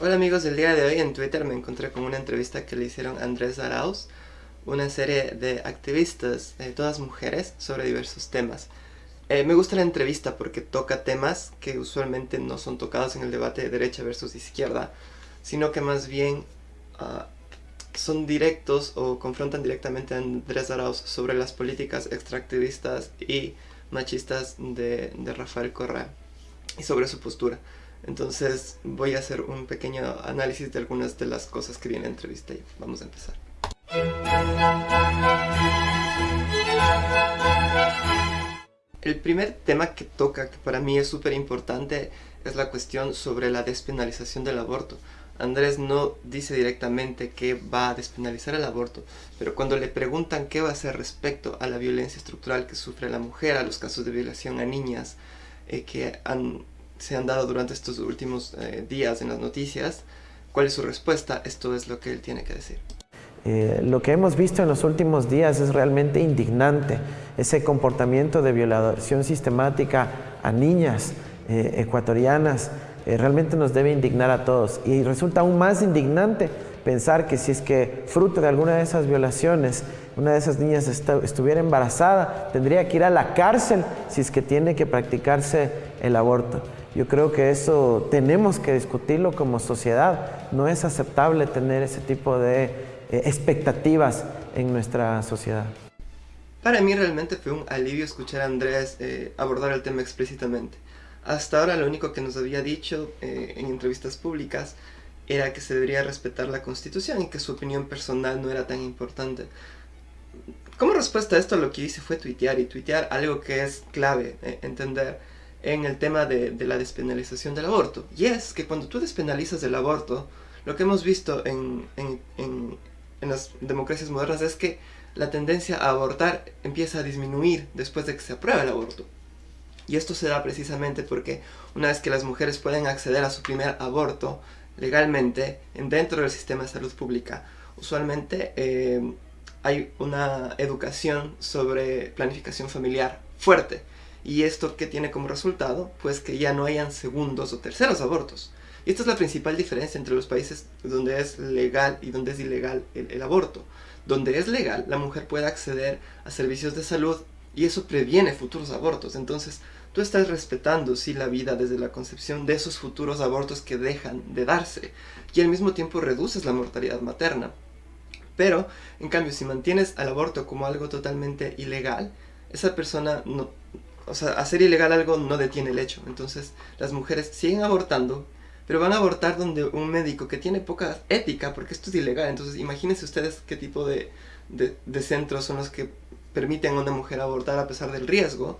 Hola amigos, del día de hoy en Twitter me encontré con una entrevista que le hicieron Andrés Arauz, una serie de activistas, eh, todas mujeres, sobre diversos temas. Eh, me gusta la entrevista porque toca temas que usualmente no son tocados en el debate de derecha versus izquierda, sino que más bien ah, son directos o confrontan directamente a Andrés Arauz sobre las políticas extractivistas y machistas de, de Rafael Correa y sobre su postura. Entonces voy a hacer un pequeño análisis de algunas de las cosas que viene en la entrevista y vamos a empezar. El primer tema que toca, que para mí es súper importante, es la cuestión sobre la despenalización del aborto. Andrés no dice directamente que va a despenalizar el aborto, pero cuando le preguntan qué va a hacer respecto a la violencia estructural que sufre la mujer, a los casos de violación a niñas eh, que han se han dado durante estos últimos eh, días en las noticias, cuál es su respuesta, esto es lo que él tiene que decir. Eh, lo que hemos visto en los últimos días es realmente indignante, ese comportamiento de violación sistemática a niñas eh, ecuatorianas, realmente nos debe indignar a todos y resulta aún más indignante pensar que si es que fruto de alguna de esas violaciones una de esas niñas estuviera embarazada, tendría que ir a la cárcel si es que tiene que practicarse el aborto. Yo creo que eso tenemos que discutirlo como sociedad. No es aceptable tener ese tipo de eh, expectativas en nuestra sociedad. Para mí realmente fue un alivio escuchar a Andrés eh, abordar el tema explícitamente. Hasta ahora lo único que nos había dicho eh, en entrevistas públicas era que se debería respetar la Constitución y que su opinión personal no era tan importante. Como respuesta a esto lo que hice fue tuitear y tuitear algo que es clave entender en el tema de, la despenalización del aborto. Y es que cuando tú despenalizas el aborto, lo que hemos visto en, en, las democracias modernas es que la tendencia a abortar empieza a disminuir después de que se aprueba el aborto. Y esto se da precisamente porque una vez que las mujeres pueden acceder a su primer aborto legalmente dentro del sistema de salud pública, usualmente eh, hay una educación sobre planificación familiar fuerte y esto que tiene como resultado, pues que ya no hayan segundos o terceros abortos. Y esta es la principal diferencia entre los países donde es legal y donde es ilegal el, aborto. Donde es legal, la mujer puede acceder a servicios de salud y eso previene futuros abortos. Entonces, tú estás respetando, sí, la vida desde la concepción de esos futuros abortos que dejan de darse. Y al mismo tiempo reduces la mortalidad materna. Pero, en cambio, si mantienes al aborto como algo totalmente ilegal, esa persona no, o sea, hacer ilegal algo no detiene el hecho. Entonces, las mujeres siguen abortando, pero van a abortar donde un médico que tiene poca ética, porque esto es ilegal. Entonces, imagínense ustedes qué tipo de, de, centros son los que permiten a una mujer abortar a pesar del riesgo.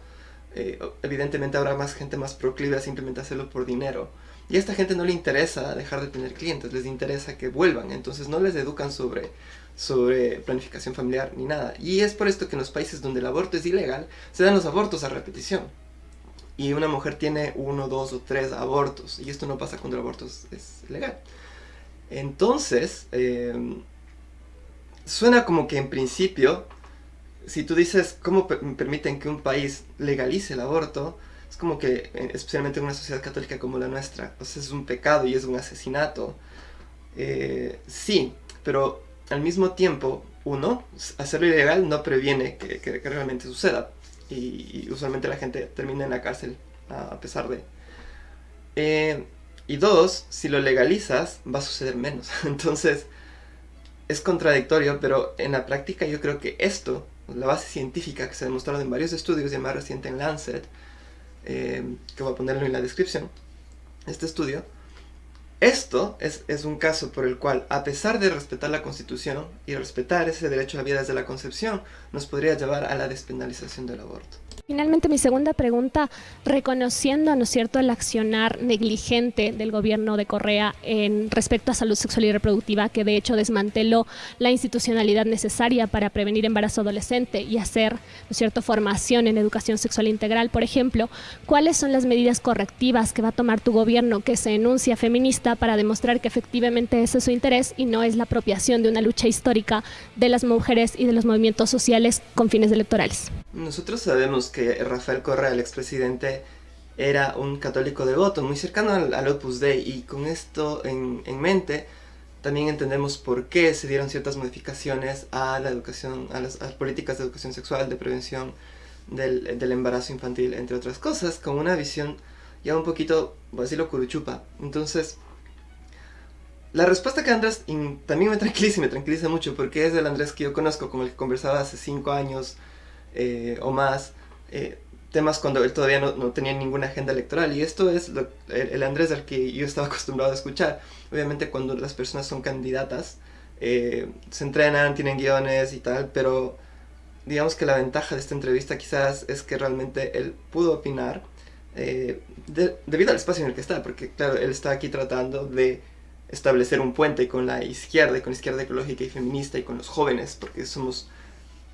Eh, evidentemente habrá más gente más proclive a simplemente hacerlo por dinero. Y a esta gente no le interesa dejar de tener clientes, les interesa que vuelvan. Entonces no les educan sobre sobre planificación familiar ni nada. Y es por esto que en los países donde el aborto es ilegal, se dan los abortos a repetición. Y una mujer tiene uno, dos o tres abortos. Y esto no pasa cuando el aborto es, legal. Entonces, em, suena como que en principio, si tú dices cómo permiten que un país legalice el aborto, es como que, eh, especialmente en una sociedad católica como la nuestra, pues es un pecado y es un asesinato. Eh, sí, pero al mismo tiempo, uno, hacerlo ilegal no previene que, realmente suceda. Y, usualmente la gente termina en la cárcel a, pesar de... Eh, y dos, si lo legalizas, va a suceder menos. Entonces, es contradictorio, pero en la práctica yo creo que esto, la base científica que se ha demostrado en varios estudios, y más reciente en Lancet, eh, que voy a ponerlo en la descripción, este estudio, esto es, es, un caso por el cual, a pesar de respetar la Constitución y respetar ese derecho a la vida desde la concepción, nos podría llevar a la despenalización del aborto. Finalmente, mi segunda pregunta, reconociendo, ¿no cierto?, el accionar negligente del gobierno de Correa en respecto a salud sexual y reproductiva, que de hecho desmanteló la institucionalidad necesaria para prevenir embarazo adolescente y hacer, ¿no es cierto?, formación en educación sexual integral, por ejemplo, ¿cuáles son las medidas correctivas que va a tomar tu gobierno que se enuncia feminista para demostrar que efectivamente ese es su interés y no es la apropiación de una lucha histórica de las mujeres y de los movimientos sociales con fines electorales? Nosotros sabemos que Rafael Correa, el expresidente, era un católico devoto, muy cercano al, Opus Dei, y con esto en, en, mente también entendemos por qué se dieron ciertas modificaciones a la educación, a las, políticas de educación sexual, de prevención del, embarazo infantil, entre otras cosas, con una visión ya un poquito, voy a decirlo, curuchupa. Entonces, la respuesta que Andrés también me tranquiliza y me tranquiliza mucho, porque es el Andrés que yo conozco, con el que conversaba hace cinco años eh, o más, eh, temas cuando él todavía no, no, tenía ninguna agenda electoral. Y esto es el, Andrés al que yo estaba acostumbrado a escuchar. Obviamente cuando las personas son candidatas, eh, se entrenan, tienen guiones y tal, pero digamos que la ventaja de esta entrevista quizás es que realmente él pudo opinar eh, debido al espacio en el que está, porque claro, él está aquí tratando de establecer un puente con la izquierda, y con la izquierda ecológica y feminista y con los jóvenes, porque somos,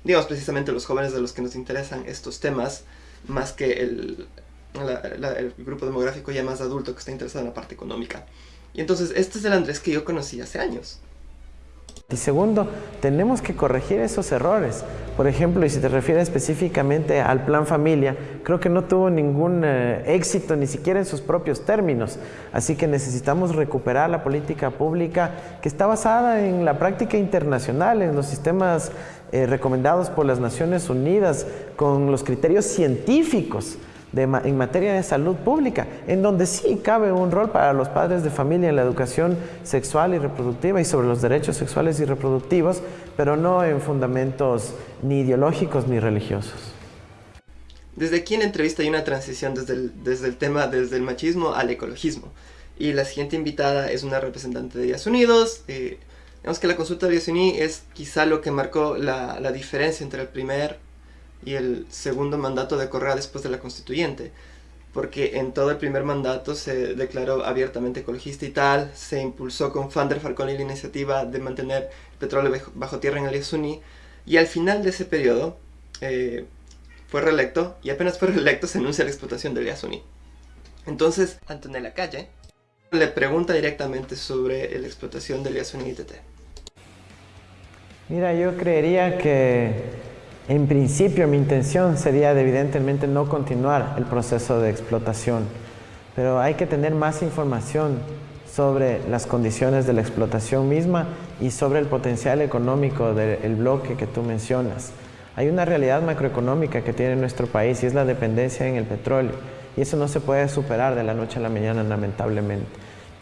digamos, precisamente los jóvenes de los que nos interesan estos temas más que el, el grupo demográfico ya más adulto que está interesado en la parte económica. Y entonces este es el Andrés que yo conocí hace años. Y segundo, tenemos que corregir esos errores. Por ejemplo, y si te refieres específicamente al plan familia, creo que no tuvo ningún eh, éxito ni siquiera en sus propios términos. Así que necesitamos recuperar la política pública que está basada en la práctica internacional, en los sistemas eh, recomendados por las Naciones Unidas, con los criterios científicos en materia de salud pública, en donde sí cabe un rol para los padres de familia en la educación sexual y reproductiva y sobre los derechos sexuales y reproductivos, pero no en fundamentos ni ideológicos ni religiosos. Desde aquí en la entrevista hay una transición desde el, desde el tema, desde el machismo al ecologismo. Y la siguiente invitada es una representante de Días Unidos. Eh, digamos que la consulta de Unidos es quizá lo que marcó la, la diferencia entre el primer y el segundo mandato de Correa después de la constituyente, porque en todo el primer mandato se declaró abiertamente ecologista y tal, se impulsó con Fander Falcone la iniciativa de mantener el petróleo bajo tierra en el Yasuní, y al final de ese periodo eh, fue reelecto, y apenas fue reelecto se anuncia la explotación del Yasuní. Entonces, Antonella Calle le pregunta directamente sobre la explotación del Yasuní ITT. Mira, yo creería que en principio mi intención sería evidentemente no continuar el proceso de explotación, pero hay que tener más información sobre las condiciones de la explotación misma y sobre el potencial económico del bloque que tú mencionas. Hay una realidad macroeconómica que tiene nuestro país y es la dependencia en el petróleo y eso no se puede superar de la noche a la mañana lamentablemente.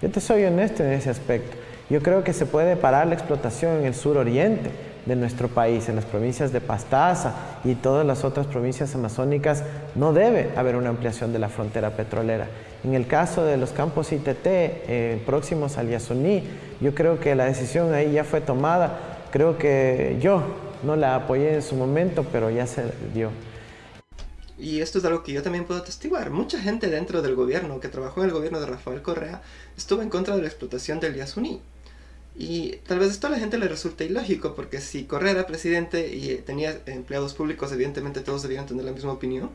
Yo te soy honesto en ese aspecto. Yo creo que se puede parar la explotación en el suroriente, de nuestro país, en las provincias de Pastaza y todas las otras provincias amazónicas, no debe haber una ampliación de la frontera petrolera. En el caso de los campos ITT eh, próximos al Yasuní, yo creo que la decisión ahí ya fue tomada. Creo que yo no la apoyé en su momento, pero ya se dio. Y esto es algo que yo también puedo atestiguar. Mucha gente dentro del gobierno, que trabajó en el gobierno de Rafael Correa, estuvo en contra de la explotación del Yasuní. Y tal vez esto a la gente le resulte ilógico, porque si Correa era presidente y tenía empleados públicos, evidentemente todos debían tener la misma opinión.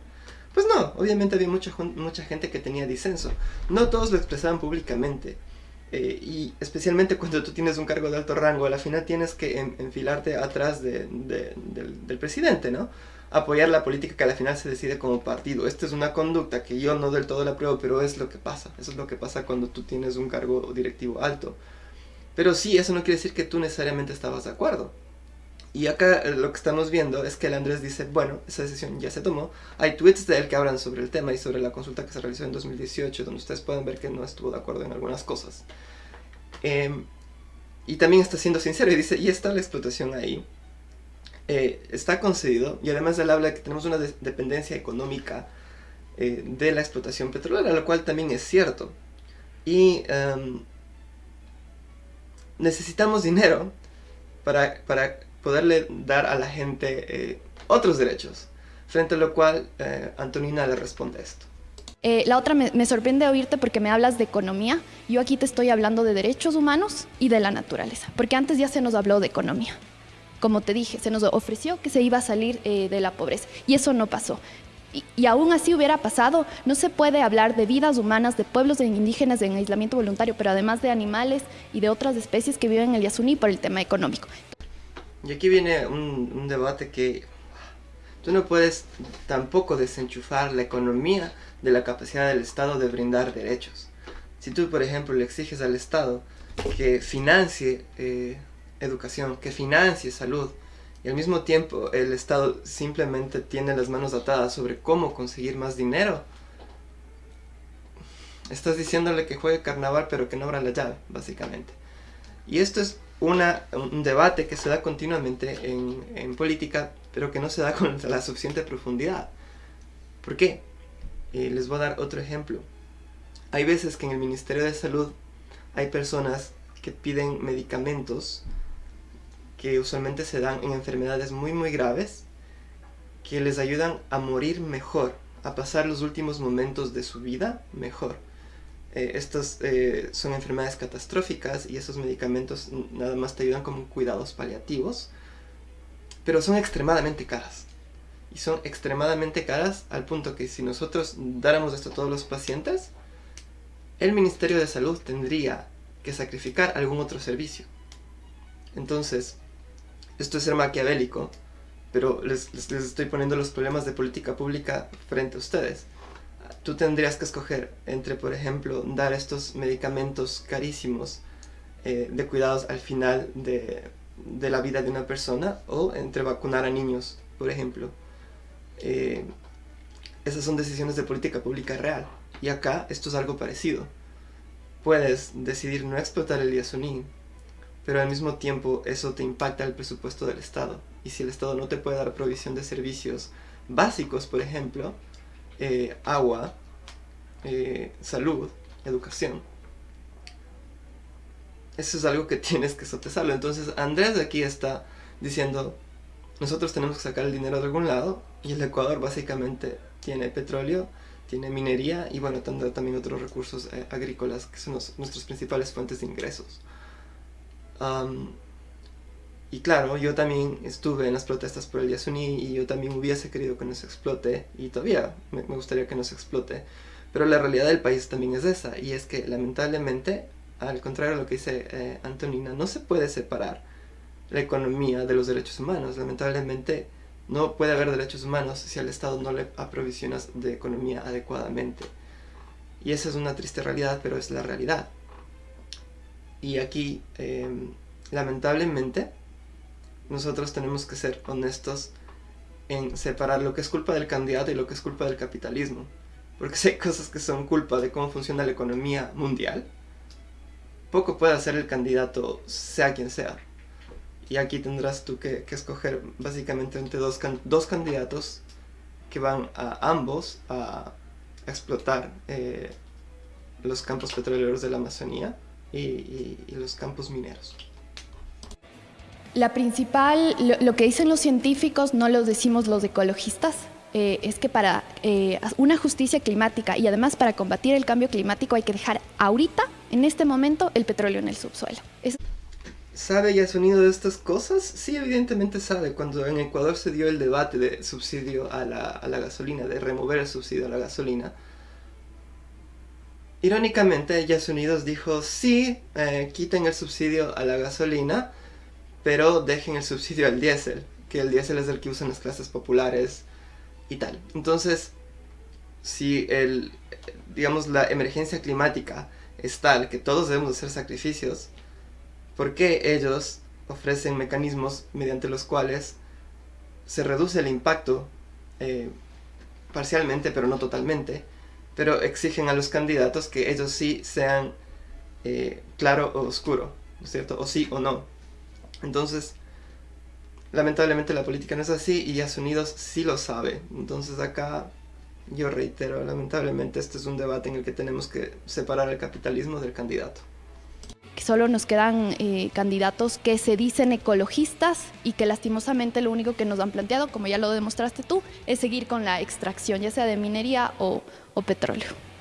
Pues no, obviamente había mucha, mucha gente que tenía disenso. No todos lo expresaban públicamente. Eh, y especialmente cuando tú tienes un cargo de alto rango, a la final tienes que enfilarte atrás del, del, presidente, ¿no? Apoyar la política que a la final se decide como partido. Esta es una conducta que yo no del todo la apruebo, pero es lo que pasa. Eso es lo que pasa cuando tú tienes un cargo directivo alto. Pero sí, eso no quiere decir que tú necesariamente estabas de acuerdo. Y acá eh, lo que estamos viendo es que el Andrés dice, bueno, esa decisión ya se tomó. Hay tweets de él que hablan sobre el tema y sobre la consulta que se realizó en 2018, donde ustedes pueden ver que no estuvo de acuerdo en algunas cosas. Em, y también está siendo sincero y dice, y está la explotación ahí. Eh, está concedido y además él habla de que tenemos una dependencia económica eh, de la explotación petrolera, lo cual también es cierto. Y em, necesitamos dinero para, para poderle dar a la gente eh, otros derechos. Frente a lo cual eh, Antonina le responde esto. Eh, la otra me, me, sorprende oírte porque me hablas de economía. Yo aquí te estoy hablando de derechos humanos y de la naturaleza, porque antes ya se nos habló de economía. Como te dije, se nos ofreció que se iba a salir de la pobreza y eso no pasó y, aún así hubiera pasado, no se puede hablar de vidas humanas, de pueblos indígenas en aislamiento voluntario, pero además de animales y de otras especies que viven en el Yasuní por el tema económico. Y aquí viene un, un debate que tú no puedes tampoco desenchufar la economía de la capacidad del Estado de brindar derechos. Si tú, por ejemplo, le exiges al Estado que financie eh, educación, que financie salud, y al mismo tiempo el Estado simplemente tiene las manos atadas sobre cómo conseguir más dinero, estás diciéndole que juegue carnaval pero que no abra la llave, básicamente. Y esto es una, un debate que se da continuamente en, en, política, pero que no se da con la suficiente profundidad. ¿Por qué? Eh, les voy a dar otro ejemplo. Hay veces que en el Ministerio de Salud hay personas que piden medicamentos que usualmente se dan en enfermedades muy muy graves que les ayudan a morir mejor, a pasar los últimos momentos de su vida mejor. Eh, estas eh, son enfermedades catastróficas y esos medicamentos nada más te ayudan como cuidados paliativos, pero son extremadamente caras. Y son extremadamente caras al punto que si nosotros dáramos esto a todos los pacientes, el Ministerio de Salud tendría que sacrificar algún otro servicio. Entonces, esto es ser maquiavélico, pero les, les estoy poniendo los problemas de política pública frente a ustedes tú tendrías que escoger entre, por ejemplo, dar estos medicamentos carísimos eh, de cuidados al final de, la vida de una persona o entre vacunar a niños, por ejemplo. Eh, esas son decisiones de política pública real. Y acá esto es algo parecido. Puedes decidir no explotar el Yasuní, pero al mismo tiempo eso te impacta el presupuesto del Estado. Y si el Estado no te puede dar provisión de servicios básicos, por ejemplo, eh, agua, eh, salud, educación. Eso es algo que tienes que sopesarlo. Entonces Andrés aquí está diciendo, nosotros tenemos que sacar el dinero de algún lado y el Ecuador básicamente tiene petróleo, tiene minería y bueno, tendrá también otros recursos eh, agrícolas que son nuestras principales fuentes de ingresos. Y claro, yo también estuve en las protestas por el Yasuní y yo también hubiese querido que nos explote y todavía me, gustaría que nos explote. Pero la realidad del país también es esa y es que lamentablemente, al contrario de lo que dice eh, Antonina, no se puede separar la economía de los derechos humanos. Lamentablemente no puede haber derechos humanos si al Estado no le aprovisionas de economía adecuadamente. Y esa es una triste realidad, pero es la realidad. Y aquí, em, lamentablemente, nosotros tenemos que ser honestos en separar lo que es culpa del candidato y lo que es culpa del capitalismo. Porque si hay cosas que son culpa de cómo funciona la economía mundial, poco puede hacer el candidato, sea quien sea. Y aquí tendrás tú que, escoger básicamente entre dos, dos, candidatos que van a ambos a, explotar eh, los campos petroleros de la Amazonía y los campos mineros. La principal, lo, que dicen los científicos, no lo decimos los ecologistas, eh, es que para eh, una justicia climática y además para combatir el cambio climático hay que dejar ahorita, en este momento, el petróleo en el subsuelo. ¿Sabe ya sonido de estas cosas? Sí, evidentemente sabe. Cuando en Ecuador se dio el debate de subsidio a la, gasolina, de remover el subsidio a la gasolina, irónicamente, Yasu Unidos dijo, sí, eh, quiten el subsidio a la gasolina, pero dejen el subsidio al diésel, que el diésel es el que usan las clases populares y tal. Entonces, si el, digamos, la emergencia climática es tal que todos debemos hacer sacrificios, ¿por qué ellos ofrecen mecanismos mediante los cuales se reduce el impacto eh, parcialmente, pero no totalmente, pero exigen a los candidatos que ellos sí sean eh, claro o oscuro, ¿no es cierto? O sí o no. Entonces, lamentablemente la política no es así y Estados Unidos sí lo sabe. Entonces acá, yo reitero, lamentablemente este es un debate en el que tenemos que separar el capitalismo del candidato. Solo nos quedan eh, candidatos que se dicen ecologistas y que lastimosamente lo único que nos han planteado, como ya lo demostraste tú, es seguir con la extracción, ya sea de minería o petróleo.